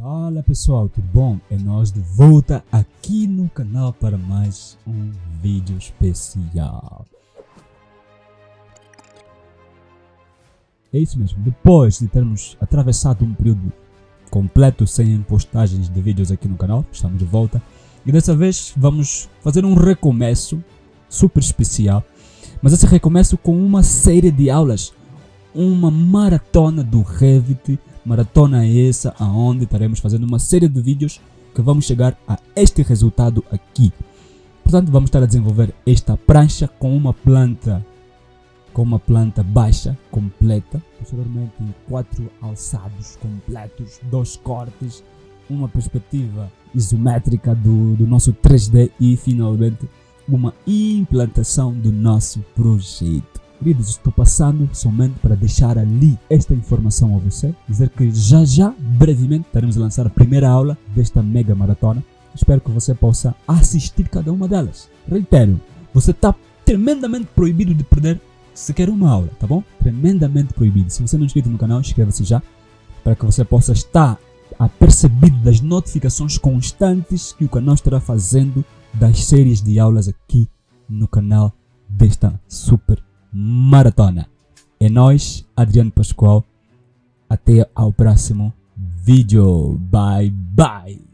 Fala pessoal, tudo bom? É nós de volta aqui no canal para mais um vídeo especial. É isso mesmo, depois de termos atravessado um período completo sem postagens de vídeos aqui no canal, estamos de volta. E dessa vez vamos fazer um recomeço super especial, mas esse recomeço com uma série de aulas, uma maratona do Revit maratona é essa aonde estaremos fazendo uma série de vídeos que vamos chegar a este resultado aqui. Portanto, vamos estar a desenvolver esta prancha com uma planta com uma planta baixa, completa, posteriormente quatro alçados completos, dois cortes, uma perspectiva isométrica do, do nosso 3D e finalmente uma implantação do nosso projeto. Queridos, estou passando somente para deixar ali esta informação a você, dizer que já já, brevemente, estaremos a lançar a primeira aula desta mega maratona. Espero que você possa assistir cada uma delas. Reitero, você está tremendamente proibido de perder sequer uma aula, tá bom? Tremendamente proibido. Se você não é inscrito no canal, inscreva-se já, para que você possa estar apercebido das notificações constantes que o canal estará fazendo das séries de aulas aqui no canal desta super maratona. É nós, Adriano Pascoal. Até ao próximo vídeo. Bye bye.